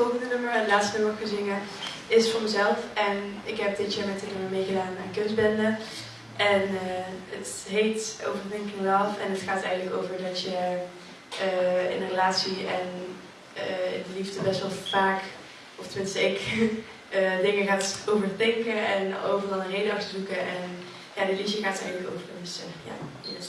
volgende nummer, het laatste nummer ga zingen, is voor mezelf. En ik heb dit jaar met dit nummer meegedaan aan kunstbende. En uh, het heet Overthinking Love en het gaat eigenlijk over dat je uh, in een relatie en uh, in de liefde best wel vaak, of tenminste ik, dingen gaat overdenken en overal een reden achter zoeken. En ja, dit liedje gaat eigenlijk over. Dus ja, yes.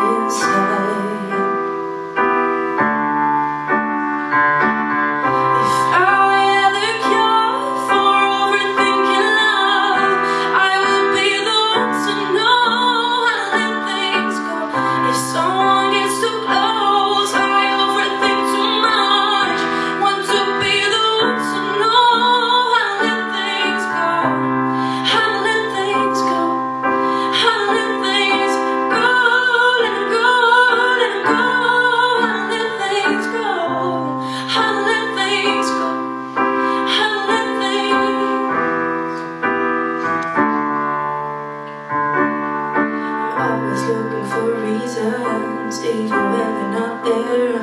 looking for reasons. Even when they're not there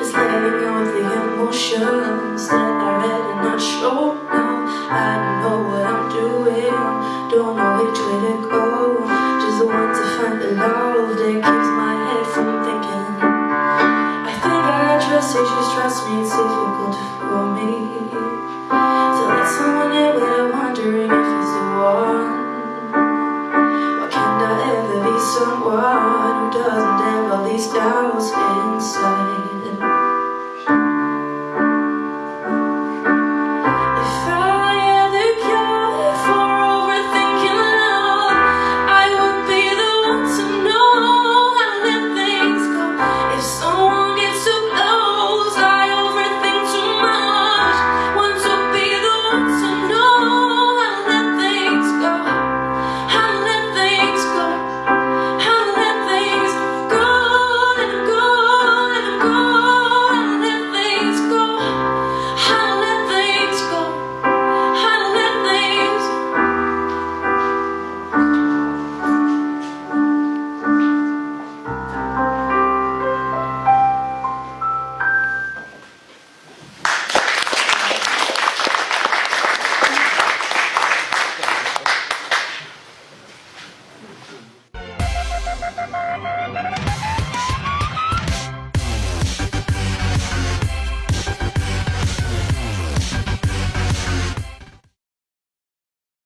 It's letting out the emotions. That i had rather not show now. I don't know what I'm doing. Don't know which way to go. Just want to find the love That keeps my head from thinking. I think I trust you, just trust me. It's difficult for me. To let someone in without wondering if it's the one someone who doesn't have all these doubts inside